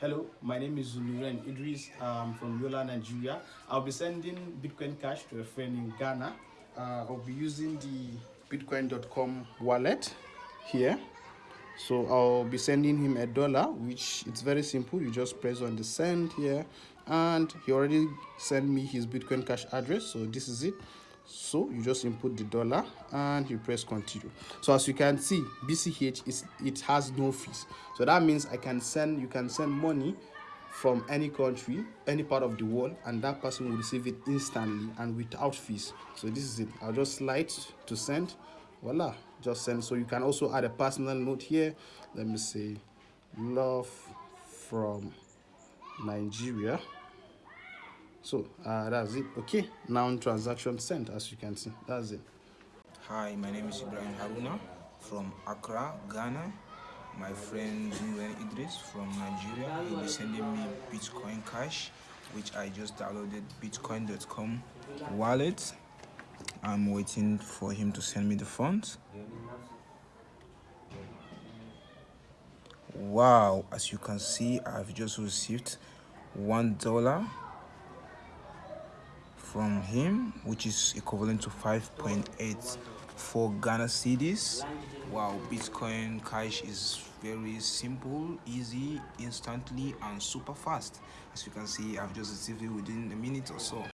Hello, my name is Zuluren Idris um, from Yola, Nigeria. I'll be sending Bitcoin Cash to a friend in Ghana. Uh, I'll be using the Bitcoin.com wallet here. So I'll be sending him a dollar, which it's very simple. You just press on the send here, and he already sent me his Bitcoin Cash address. So this is it so you just input the dollar and you press continue. So as you can see bch is it has no fees. So that means i can send you can send money from any country any part of the world and that person will receive it instantly and without fees. So this is it. I'll just slide to send. Voila just send. So you can also add a personal note here. Let me say love from nigeria so uh, that's it. Okay now transaction sent as you can see. That's it. Hi my name is ibrahim haruna from accra ghana. My friend Nuren Idris from Nigeria. Will be sending me Bitcoin Cash, which I just downloaded Bitcoin.com wallet. I'm waiting for him to send me the funds. Wow, as you can see, I've just received one dollar from him, which is equivalent to 5.84 Ghana cedis. Wow, Bitcoin Cash is very simple, easy, instantly, and super fast. As you can see, I've just received it within a minute or so.